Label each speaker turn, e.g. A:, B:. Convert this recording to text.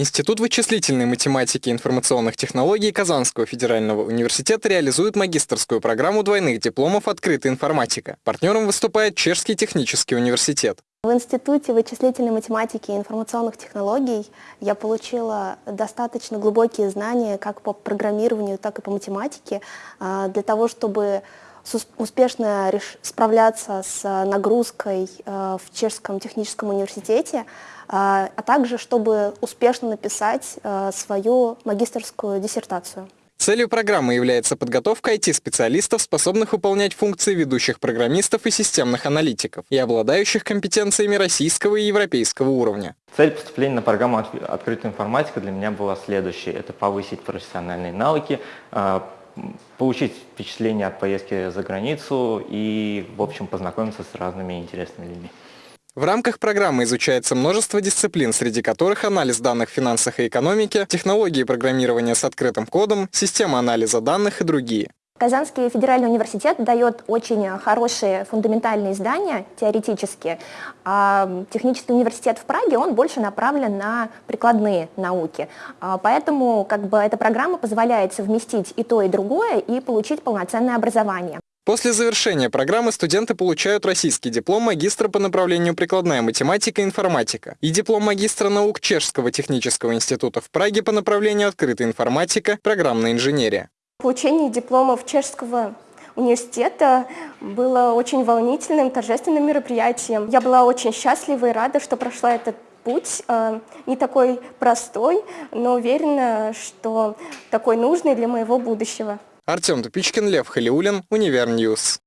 A: Институт вычислительной математики и информационных технологий Казанского федерального университета реализует магистрскую программу двойных дипломов «Открытая информатика». Партнером выступает Чешский технический университет.
B: В Институте вычислительной математики и информационных технологий я получила достаточно глубокие знания как по программированию, так и по математике а, для того, чтобы успешно справляться с нагрузкой э, в Чешском техническом университете, э, а также чтобы успешно написать э, свою магистрскую диссертацию.
A: Целью программы является подготовка IT-специалистов, способных выполнять функции ведущих программистов и системных аналитиков и обладающих компетенциями российского и европейского уровня.
C: Цель поступления на программу «Открытая информатика» для меня была следующей. Это повысить профессиональные навыки, получить впечатление от поездки за границу и, в общем, познакомиться с разными интересными людьми.
A: В рамках программы изучается множество дисциплин, среди которых анализ данных в финансах и экономике, технологии программирования с открытым кодом, система анализа данных и другие.
B: Казанский федеральный университет дает очень хорошие фундаментальные издания, теоретические, а технический университет в Праге, он больше направлен на прикладные науки. А поэтому как бы, эта программа позволяет совместить и то, и другое, и получить полноценное образование.
A: После завершения программы студенты получают российский диплом магистра по направлению прикладная математика и информатика и диплом магистра наук Чешского технического института в Праге по направлению открытая информатика, программная инженерия.
B: Получение дипломов чешского университета было очень волнительным, торжественным мероприятием. Я была очень счастлива и рада, что прошла этот путь, э, не такой простой, но уверена, что такой нужный для моего будущего.
A: Артем Тупичкин, Лев Халиулин, Универ News.